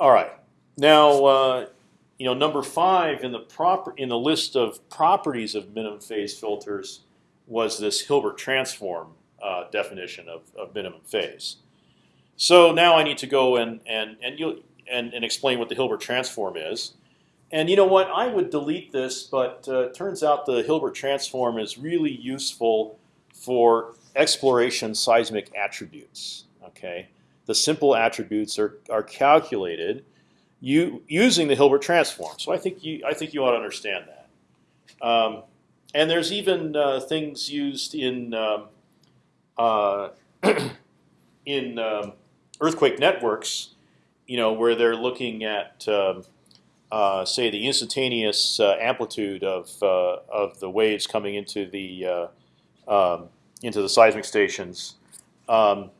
All right. Now, uh, you know, number five in the proper in the list of properties of minimum phase filters was this Hilbert transform uh, definition of, of minimum phase. So now I need to go and and and you and, and explain what the Hilbert transform is. And you know what? I would delete this, but uh, it turns out the Hilbert transform is really useful for exploration seismic attributes. Okay, the simple attributes are are calculated you using the Hilbert transform. So I think you I think you ought to understand that. Um, and there's even uh, things used in um, uh, in um, earthquake networks, you know, where they're looking at um, uh, say the instantaneous uh, amplitude of uh, of the waves coming into the uh, um, into the seismic stations, um,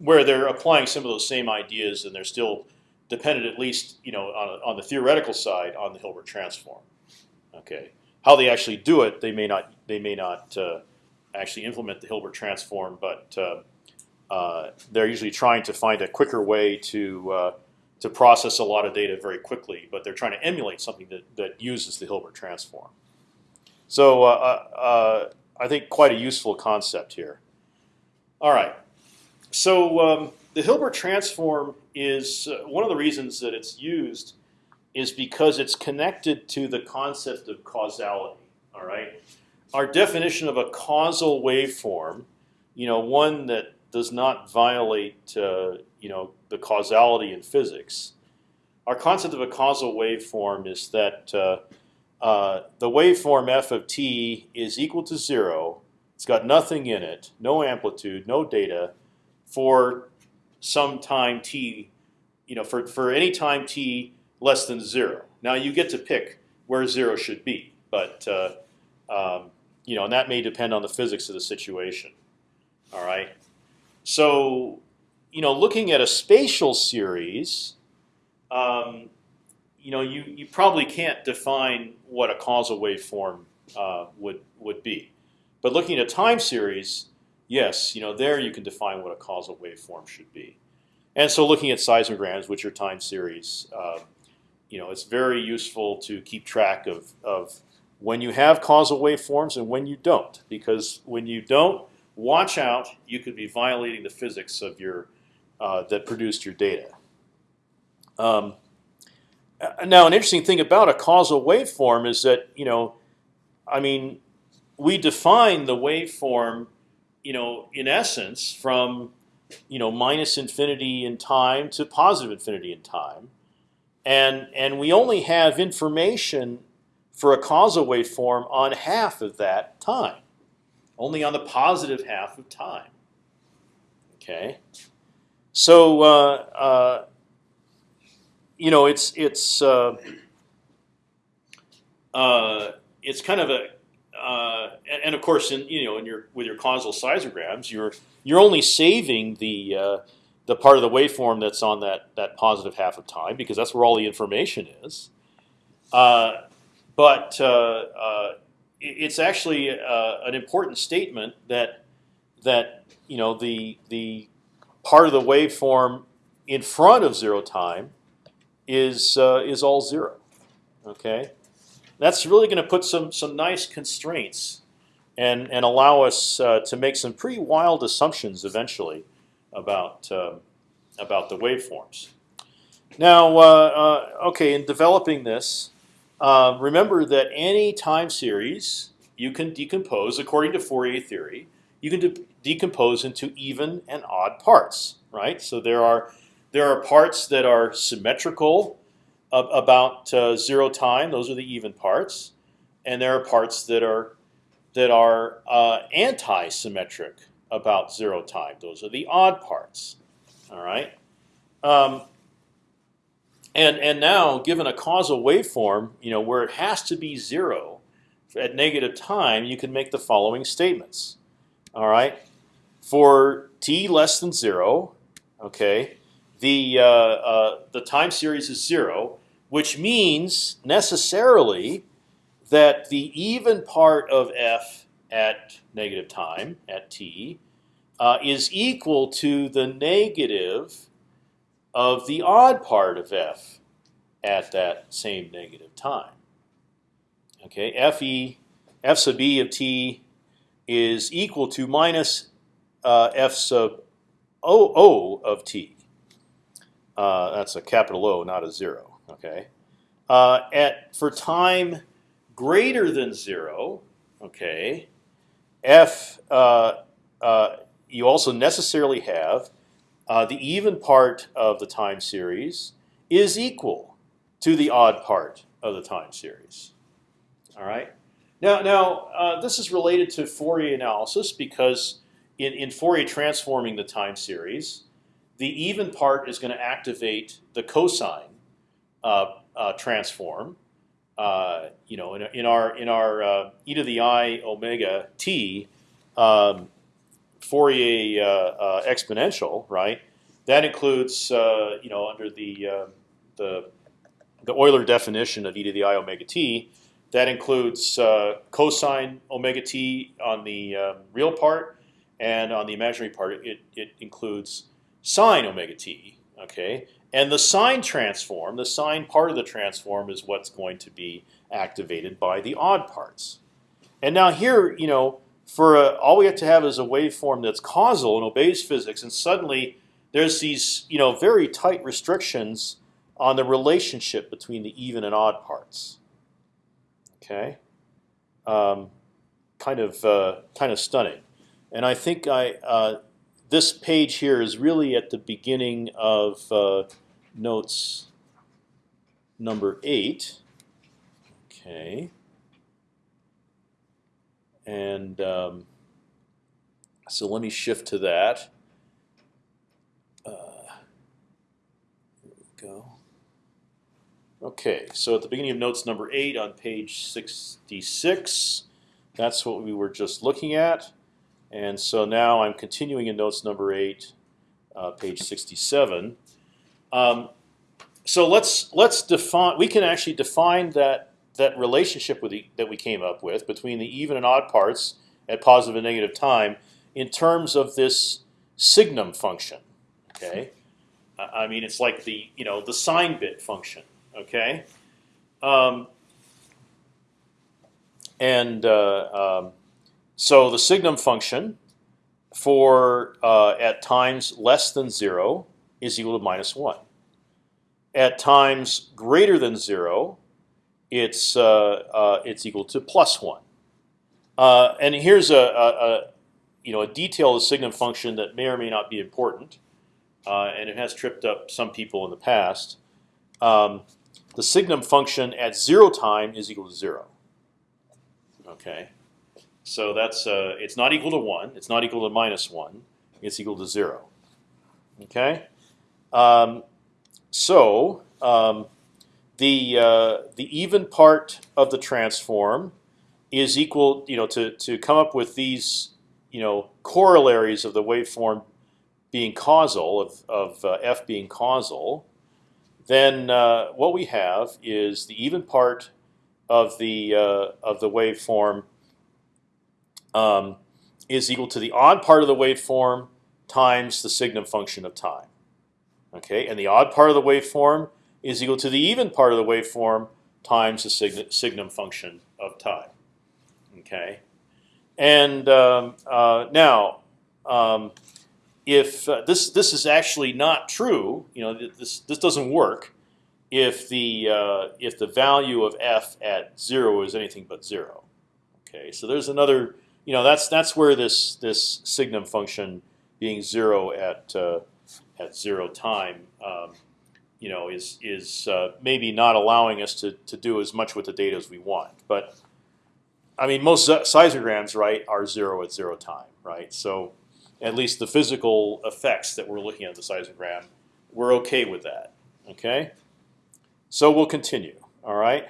where they're applying some of those same ideas, and they're still dependent, at least you know, on, on the theoretical side, on the Hilbert transform. Okay, how they actually do it, they may not they may not uh, actually implement the Hilbert transform, but uh, uh, they're usually trying to find a quicker way to uh, to process a lot of data very quickly. But they're trying to emulate something that that uses the Hilbert transform. So uh, uh, I think quite a useful concept here. All right, so. Um, the Hilbert transform is uh, one of the reasons that it's used is because it's connected to the concept of causality. All right, our definition of a causal waveform, you know, one that does not violate, uh, you know, the causality in physics. Our concept of a causal waveform is that uh, uh, the waveform f of t is equal to zero. It's got nothing in it, no amplitude, no data, for some time t, you know, for for any time t less than zero. Now you get to pick where zero should be, but uh, um, you know, and that may depend on the physics of the situation. All right. So, you know, looking at a spatial series, um, you know, you you probably can't define what a causal waveform uh, would would be, but looking at a time series, yes, you know, there you can define what a causal waveform should be. And so looking at seismograms, which are time series, uh, you know, it's very useful to keep track of, of when you have causal waveforms and when you don't. Because when you don't, watch out, you could be violating the physics of your uh, that produced your data. Um, now, an interesting thing about a causal waveform is that you know, I mean, we define the waveform you know, in essence, from you know minus infinity in time to positive infinity in time, and and we only have information for a causal waveform on half of that time, only on the positive half of time. Okay, so uh, uh, you know it's it's uh, uh it's kind of a uh, and, and, of course, in you know, in your with your causal seismograms, you're you're only saving the uh, the part of the waveform that's on that that positive half of time because that's where all the information is. Uh, but uh, uh, it's actually an important statement that that you know the the part of the waveform in front of zero time is is all zero. Okay that's really going to put some some nice constraints and and allow us uh, to make some pretty wild assumptions eventually about uh, about the waveforms. Now, uh, uh okay, in developing this, uh, remember that any time series you can decompose according to Fourier theory. You can de decompose into even and odd parts, right? So there are there are parts that are symmetrical about uh, zero time. Those are the even parts, and there are parts that are that are uh, anti-symmetric about zero time. Those are the odd parts. All right. Um, and and now, given a causal waveform, you know where it has to be zero at negative time, you can make the following statements. All right. For t less than zero, okay, the uh, uh, the time series is zero which means necessarily that the even part of f at negative time at t uh, is equal to the negative of the odd part of f at that same negative time. Okay, fe f sub e of t is equal to minus uh, f sub o, o of t. Uh, that's a capital O, not a zero. Okay, uh, at for time greater than zero, okay, f uh, uh, you also necessarily have uh, the even part of the time series is equal to the odd part of the time series. All right. Now, now uh, this is related to Fourier analysis because in, in Fourier transforming the time series, the even part is going to activate the cosine transform. Uh, you know, in, in, our in our uh, e to the i omega t um, Fourier uh, uh, exponential, right? That includes, you know, under the the the Euler definition of e to the i omega t, that includes uh, cosine omega t on the um, real part, and on the imaginary part, it, it includes sine omega t. Okay, and the sine transform, the sine part of the transform, is what's going to be activated by the odd parts. And now here, you know, for a, all we have to have is a waveform that's causal and obeys physics, and suddenly there's these, you know, very tight restrictions on the relationship between the even and odd parts. Okay, um, kind of uh, kind of stunning, and I think I uh, this page here is really at the beginning of uh, notes number eight. Okay, and um, so let me shift to that. Uh, here we go. Okay, so at the beginning of notes number eight on page 66, that's what we were just looking at. And so now I'm continuing in notes number eight, uh, page 67. Um, so let's let's define. We can actually define that that relationship with the, that we came up with between the even and odd parts at positive and negative time in terms of this signum function. Okay, I mean it's like the you know the sign bit function. Okay, um, and uh, um, so the signum function for uh, at times less than zero is equal to minus one. At times greater than zero, it's uh, uh it's equal to plus one. Uh, and here's a, a, a, you know a detail of the signum function that may or may not be important, uh, and it has tripped up some people in the past. Um, the signum function at zero time is equal to zero. Okay, so that's uh, it's not equal to one. It's not equal to minus one. It's equal to zero. Okay, um, so um, the uh, the even part of the transform is equal. You know, to to come up with these you know corollaries of the waveform being causal of of uh, f being causal then uh, what we have is the even part of the uh, of the waveform um, is equal to the odd part of the waveform times the signum function of time. Okay, and the odd part of the waveform is equal to the even part of the waveform times the signum, signum function of time. Okay, and um, uh, now um, if uh, this this is actually not true, you know this this doesn't work if the uh, if the value of f at zero is anything but zero. Okay, so there's another you know that's that's where this this signum function being zero at uh, at zero time um, you know is is uh, maybe not allowing us to to do as much with the data as we want, but I mean most seismograms right are zero at zero time right so at least the physical effects that we're looking at the seismogram, we're okay with that. Okay, so we'll continue. All right,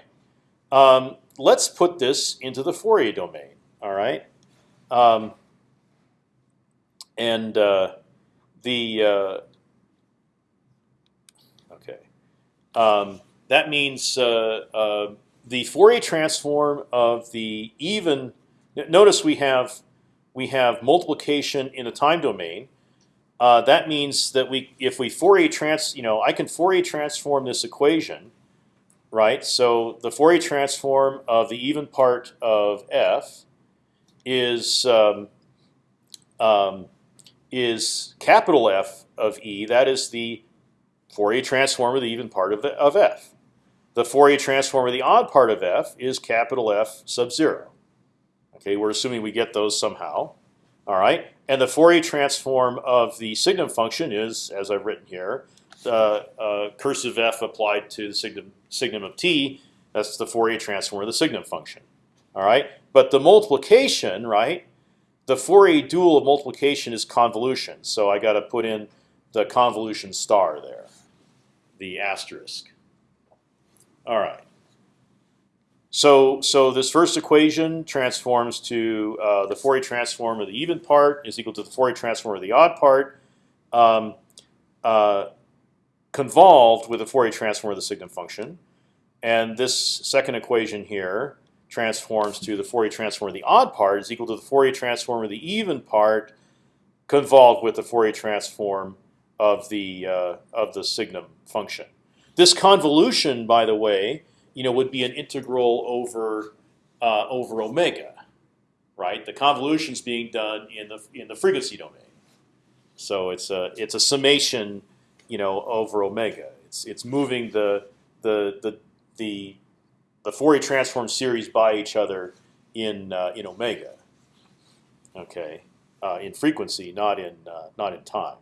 um, let's put this into the Fourier domain. All right, um, and uh, the uh, okay, um, that means uh, uh the Fourier transform of the even. Notice we have we have multiplication in the time domain. uh, that means that we, if we Fourier trans, you know, I can Fourier transform this equation, right? So the Fourier transform of the even part of f is um, um, is capital F of e. That is the Fourier transform of the even part of, of f. The Fourier transform of the odd part of f is capital F sub zero. Okay, we're assuming we get those somehow. All right, and the Fourier transform of the signum function is, as I've written here, the uh, cursive f applied to the signum, signum of t. That's the Fourier transform of the signum function. All right, but the multiplication, right? The Fourier dual of multiplication is convolution, so I got to put in the convolution star there, the asterisk. All right. So, so this first equation transforms to uh, the Fourier transform of the even part is equal to the Fourier transform of the odd part, um, uh, convolved with the Fourier transform of the signum function. And this second equation here transforms to the Fourier transform of the odd part is equal to the Fourier transform of the even part convolved with the Fourier transform of the uh, of the signum function. This convolution, by the way, you know, would be an integral over uh, over omega, right? The convolution is being done in the in the frequency domain, so it's a it's a summation, you know, over omega. It's it's moving the the the the the Fourier transform series by each other in uh, in omega. Okay, uh, in frequency, not in uh, not in time.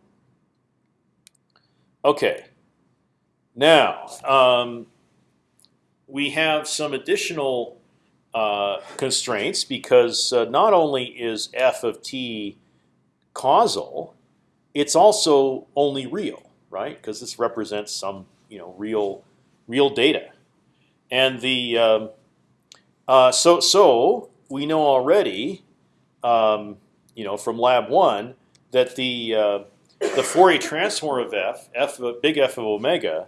Okay. Now, um, we have some additional uh, constraints because uh, not only is f of t causal, it's also only real, right? Because this represents some you know real real data, and the um, uh, so so we know already, um, you know, from lab one that the uh, the Fourier transform of f, f big F of omega,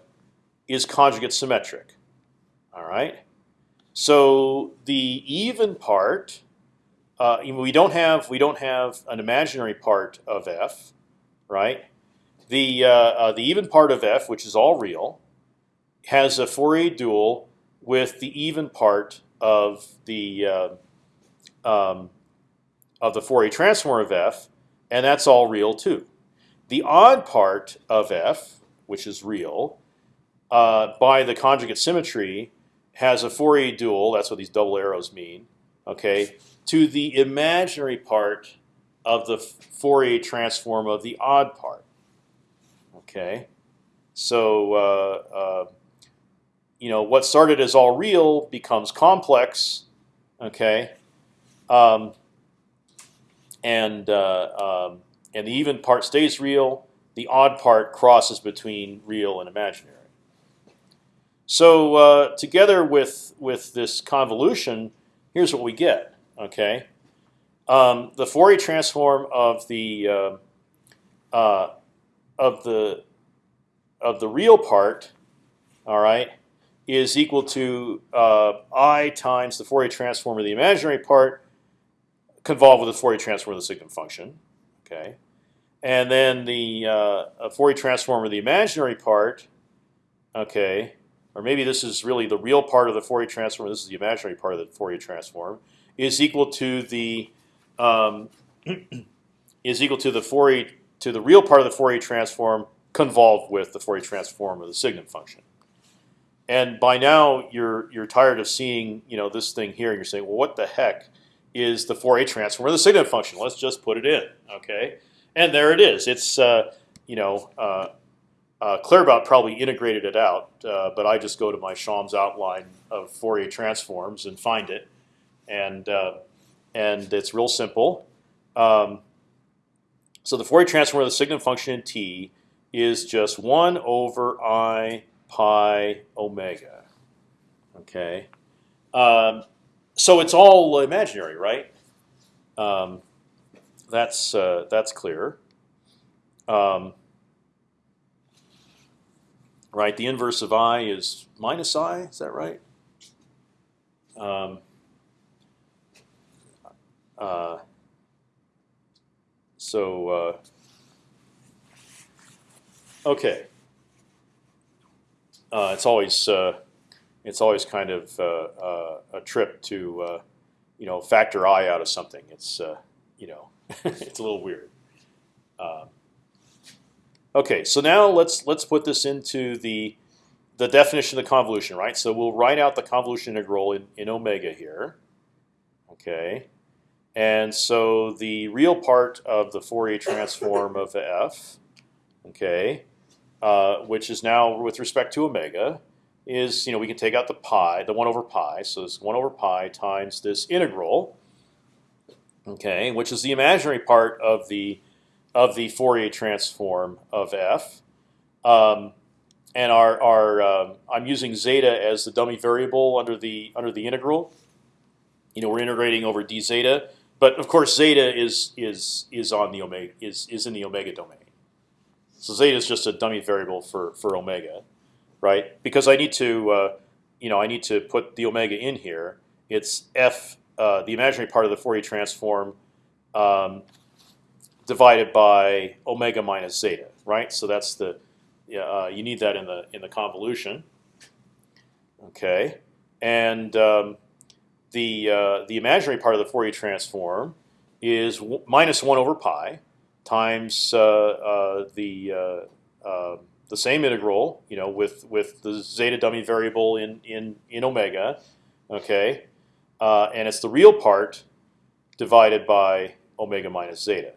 is conjugate symmetric. All right. So the even part, uh, we don't have we don't have an imaginary part of f, right? The uh, uh, the even part of f, which is all real, has a Fourier dual with the even part of the uh, um, of the Fourier transform of f, and that's all real too. The odd part of f, which is real, uh, by the conjugate symmetry, has a Fourier dual. That's what these double arrows mean. Okay, to the imaginary part of the Fourier transform of the odd part. Okay, so uh, uh, you know what started as all real becomes complex. Okay, um, and uh, um, and the even part stays real. The odd part crosses between real and imaginary. So uh, together with with this convolution, here's what we get. Okay, um, the Fourier transform of the uh, uh, of the of the real part, all right, is equal to uh, i times the Fourier transform of the imaginary part, convolved with the Fourier transform of the signum function. Okay, and then the uh, Fourier transform of the imaginary part. Okay, or maybe this is really the real part of the Fourier transform. This is the imaginary part of the Fourier transform. Is equal to the um, is equal to the Fourier to the real part of the Fourier transform convolved with the Fourier transform of the signum function. And by now you're you're tired of seeing you know this thing here, and you're saying, well, what the heck is the Fourier transform of the signum function? Let's just put it in, okay? And there it is. It's uh, you know uh, uh, Claerbout probably integrated it out, uh, but I just go to my Schaum's outline of Fourier transforms and find it, and uh, and it's real simple. Um, so the Fourier transform of the signum function in t is just one over i pi omega. Okay, um, so it's all imaginary, right? Um, that's uh, that's clear. Um, right? The inverse of i is minus i. Is that right? Um, uh, so uh, Okay. Uh, it's always uh, it's always kind of uh, uh a trip to uh, you know factor i out of something. It's uh, you know it's a little weird. Um, okay, so now let's let's put this into the the definition of the convolution, right? So we'll write out the convolution integral in, in omega here. Okay, and so the real part of the Fourier transform of f, okay, uh, which is now with respect to omega, is you know we can take out the pi, the one over pi. So it's one over pi times this integral, okay, which is the imaginary part of the of the Fourier transform of f. Um, and our, our um, I'm using zeta as the dummy variable under the under the integral. You know we're integrating over d zeta, but of course zeta is is is on the omega is is in the omega domain. So zeta is just a dummy variable for for omega, right? Because I need to uh, you know I need to put the omega in here. It's f uh, the imaginary part of the Fourier transform um, divided by omega minus zeta, right? So that's the uh, you need that in the in the convolution. Okay, and um, the uh, the imaginary part of the Fourier transform is minus one over pi times uh, uh the uh, uh, the same integral, you know, with with the zeta dummy variable in in in omega, okay, and it's the real part divided by omega minus zeta.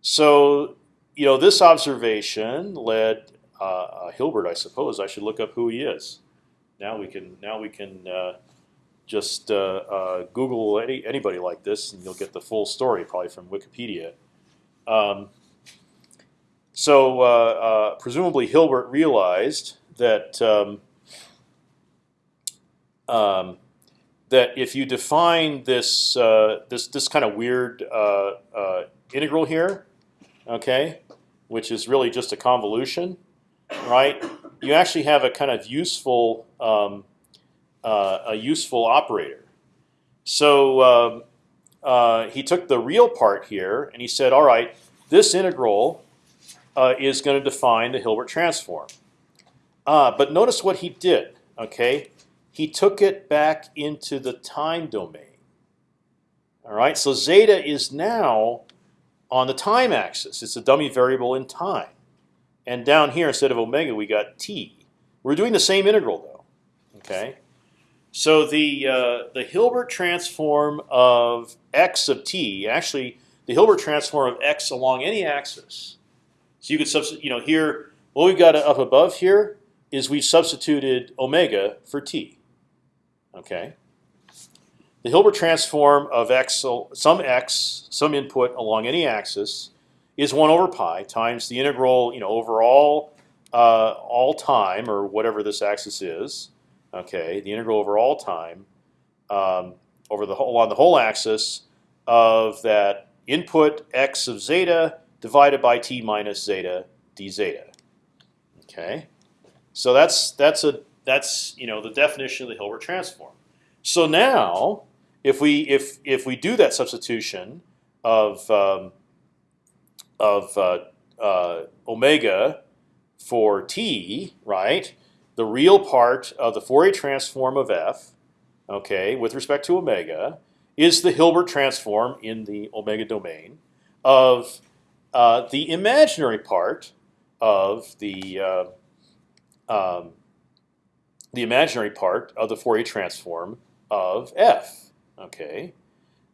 So you know this observation led Hilbert, I suppose. I should look up who he is. Now we can now we can just uh, uh, Google any, anybody like this, and you'll get the full story, probably from Wikipedia. Um, so uh, presumably Hilbert realized that um, um, that if you define this this this kind of weird integral here, okay, which is really just a convolution, right? You actually have a kind of useful um, uh, a useful operator. So um, uh, he took the real part here and he said, all right, this integral uh, is going to define the Hilbert transform. Uh, but notice what he did. Okay, he took it back into the time domain. All right, so zeta is now on the time axis. It's a dummy variable in time. And down here, instead of omega, we got t. We're doing the same integral though. Okay. So the uh, the Hilbert transform of x of t, actually the Hilbert transform of x along any axis. So you could substitute, you know, here what we've got up above here is we've substituted omega for t. Okay. The Hilbert transform of x, some x, some input along any axis, is one over pi times the integral, you know, over all uh, all time or whatever this axis is okay, the integral over all time um, over the whole on the whole axis of that input x of zeta divided by t minus zeta d zeta. Okay, so that's that's a that's you know the definition of the Hilbert transform. So now, if we if if we do that substitution of um, of uh, uh, omega for t, right? The real part of the Fourier transform of f, okay, with respect to omega, is the Hilbert transform in the omega domain of uh, the imaginary part of the uh, um, the imaginary part of the Fourier transform of f. Okay,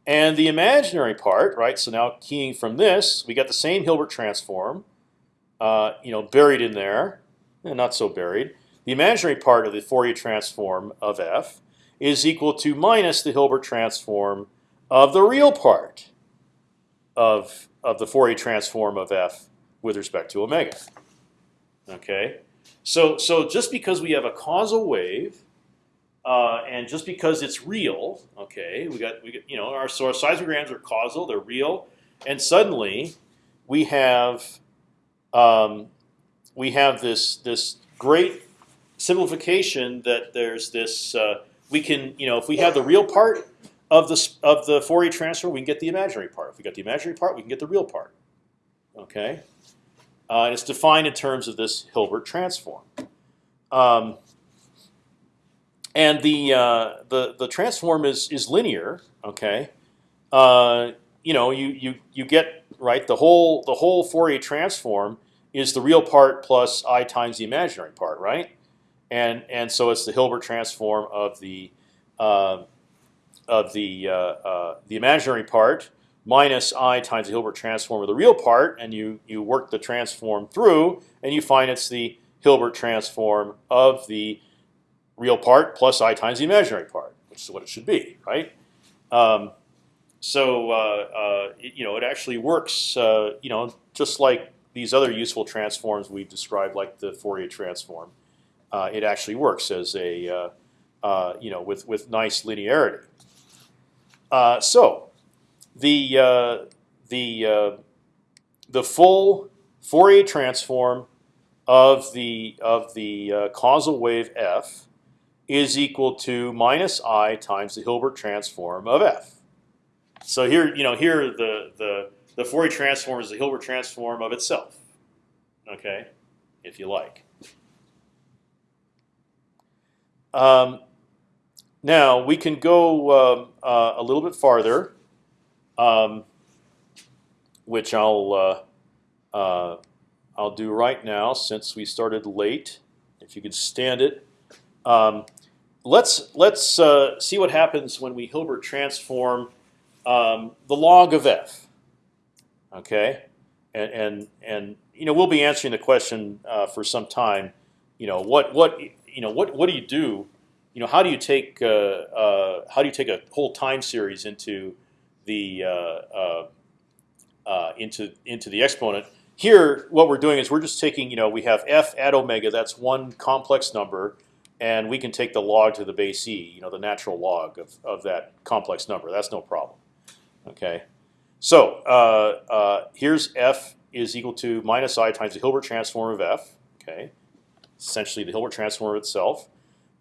and the imaginary part, right? So now keying from this, we got the same Hilbert transform, uh, you know, buried in there, and not so buried. The imaginary part of the Fourier transform of f is equal to minus the Hilbert transform of the real part of of the Fourier transform of f with respect to omega. Okay, so so just because we have a causal wave, uh, and just because it's real, okay, we got we got you know our so our seismograms are causal, they're real, and suddenly we have um, we have this this great simplification that there's this uh, we can you know if we have the real part of the of the Fourier transform, we can get the imaginary part. If we got the imaginary part, we can get the real part. Okay. Uh, it's defined in terms of this Hilbert transform. Um, and the uh, the the transform is is linear. Okay, uh, you know you you you get right the whole the whole Fourier transform is the real part plus i times the imaginary part, right? And and so it's the Hilbert transform of the uh, of the uh, uh, the imaginary part minus i times the Hilbert transform of the real part, and you you work the transform through, and you find it's the Hilbert transform of the real part plus i times the imaginary part, which is what it should be, right? Um, so uh, uh, it, you know it actually works, uh, you know, just like these other useful transforms we've described, like the Fourier transform. Uh, it actually works as a uh, uh, you know with with nice linearity. so the the the full Fourier transform of the of the causal wave f is equal to minus i times the Hilbert transform of f. So here, you know, here the the the Fourier transform is the Hilbert transform of itself. Okay, if you like. Um, now we can go um, uh, a little bit farther, um, which I'll uh, uh, I'll do right now since we started late. If you could stand it. Um, let's let's uh, see what happens when we Hilbert transform um, the log of f. Okay, and and and you know we'll be answering the question uh, for some time. You know what what you know what what do you do? You know how do you take uh, uh how do you take a whole time series into the uh, into into the exponent? Here, what we're doing is we're just taking you know we have f at omega. That's one complex number and we can take the log to the base e, you know, the natural log of, of that complex number. That's no problem. Okay, so uh, uh, here's f is equal to minus i times the Hilbert transform of f. Okay, essentially the Hilbert transform itself,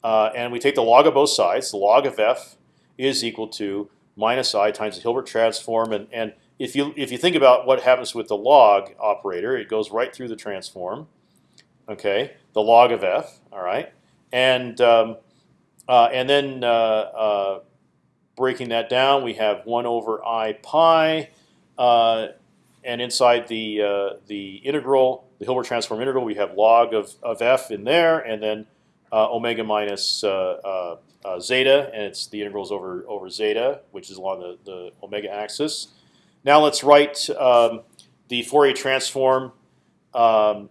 uh, and we take the log of both sides. The log of f is equal to minus i times the Hilbert transform, and and if you if you think about what happens with the log operator, it goes right through the transform. Okay, the log of f. All right and um, uh, and then uh, uh, breaking that down, we have one over i pi, uh, and inside the the integral, the Hilbert transform integral, we have log of of f in there, and then omega minus zeta, and it's the integrals over over zeta, which is along the the omega axis. Now let's write um, the Fourier transform um,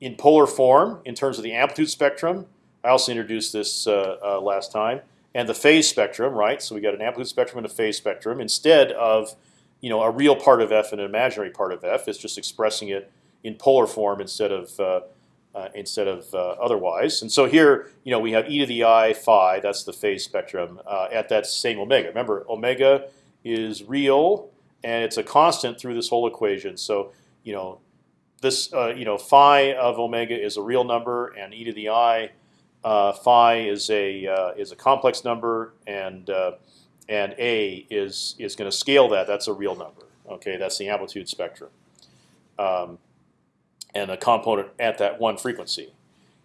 in polar form in terms of the amplitude spectrum. I also introduced this uh, uh, last time, and the phase spectrum, right? So we got an amplitude spectrum and a phase spectrum instead of you know a real part of f and an imaginary part of f. It's just expressing it in polar form instead of uh, uh, instead of uh, otherwise. And so here, you know, we have e to the i phi. That's the phase spectrum uh, at that same omega. Remember, omega is real and it's a constant through this whole equation. So you know, this uh, you know phi of omega is a real number, and e to the i uh, phi is a is a complex number, and and a is is going to scale that. That's a real number. Okay, that's the amplitude spectrum, um, and a component at that one frequency.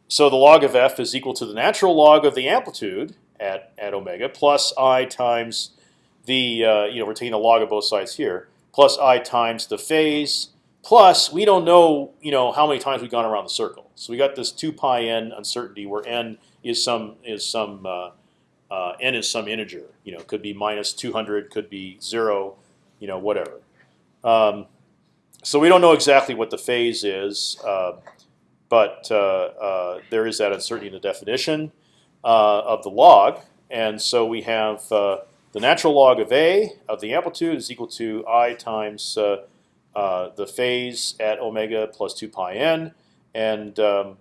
So the log of f is equal to the natural log of the amplitude at at omega plus i times the uh, you know we're taking the log of both sides here plus i times the phase Plus, we don't know, you know, how many times we've gone around the circle. So we got this two pi n uncertainty where n is some is some uh, uh, n is some integer. You know, could be minus 200, could be zero, you know, whatever. Um, so we don't know exactly what the phase is, uh, but uh, uh, there is that uncertainty in the definition uh, of the log, and so we have the natural log of a of the amplitude is equal to i times uh, the phase at omega plus 2 pi n. And um,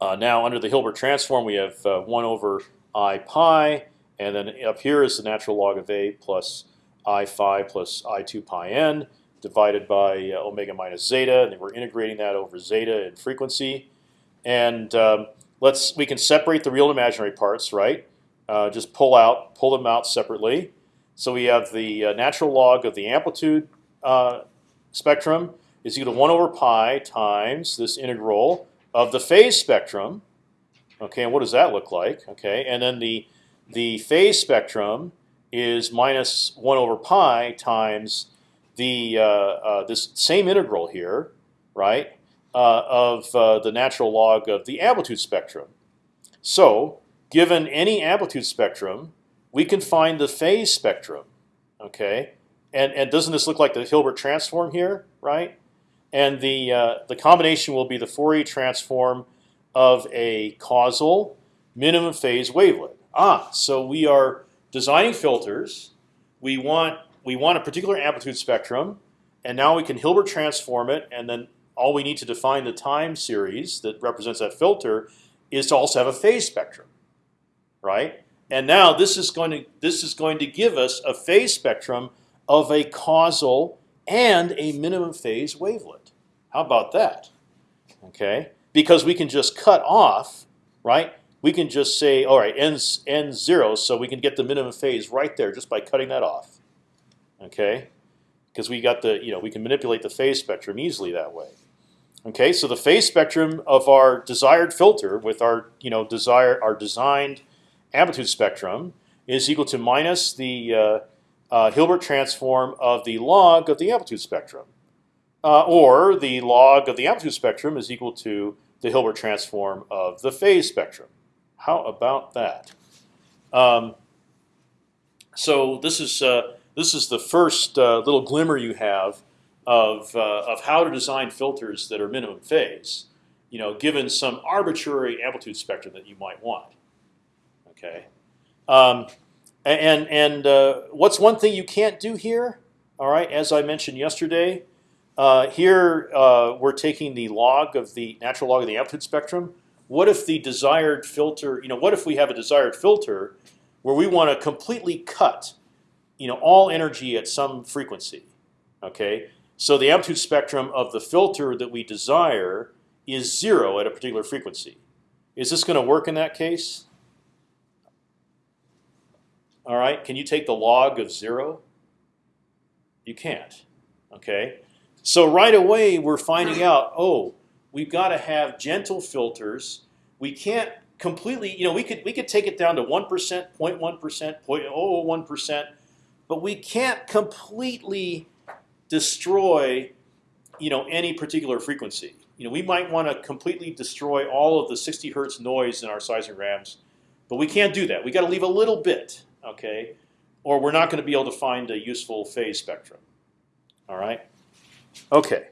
uh, now under the Hilbert transform, we have uh, 1 over i pi. And then up here is the natural log of a plus i phi plus i 2 pi n divided by uh, omega minus zeta. And we're integrating that over zeta in frequency. And um, let's we can separate the real and imaginary parts, right? Uh, just pull out, pull them out separately. So we have the natural log of the amplitude uh, spectrum, is equal to one over pi times this integral of the phase spectrum. Okay, and what does that look like? Okay, and then the the phase spectrum is minus one over pi times the uh, uh, this same integral here, right, uh, of uh, the natural log of the amplitude spectrum. So, given any amplitude spectrum, we can find the phase spectrum. Okay, and and doesn't this look like the Hilbert transform here, right? And the uh, the combination will be the Fourier transform of a causal minimum phase wavelet. Ah, so we are designing filters. We want we want a particular amplitude spectrum, and now we can Hilbert transform it, and then all we need to define the time series that represents that filter is to also have a phase spectrum, right? And now this is going to this is going to give us a phase spectrum of a causal and a minimum phase wavelet. How about that? Okay, because we can just cut off, right? We can just say, all right, n n zero, so we can get the minimum phase right there just by cutting that off. Okay, because we got the you know we can manipulate the phase spectrum easily that way. Okay, so the phase spectrum of our desired filter with our you know desire our designed amplitude spectrum is equal to minus the uh, uh, Hilbert transform of the log of the amplitude spectrum, uh, or the log of the amplitude spectrum is equal to the Hilbert transform of the phase spectrum. How about that? Um, so this is uh, this is the first uh, little glimmer you have of uh, of how to design filters that are minimum phase. You know, given some arbitrary amplitude spectrum that you might want. Okay, um, and and uh, what's one thing you can't do here? All right, as I mentioned yesterday, uh, here uh, we're taking the log of the natural log of the amplitude spectrum. What if the desired filter? You know, what if we have a desired filter where we want to completely cut, you know, all energy at some frequency? Okay, so the amplitude spectrum of the filter that we desire is zero at a particular frequency. Is this going to work in that case? All right, can you take the log of zero? You can't. Okay, so right away we're finding out. Oh, we've got to have gentle filters. We can't completely. You know, we could we could take it down to one percent, 0.1 percent, 0.01 percent, but we can't completely destroy, you know, any particular frequency. You know, we might want to completely destroy all of the 60 hertz noise in our seismograms, but we can't do that. We got to leave a little bit okay, or we're not going to be able to find a useful phase spectrum. All right. Okay.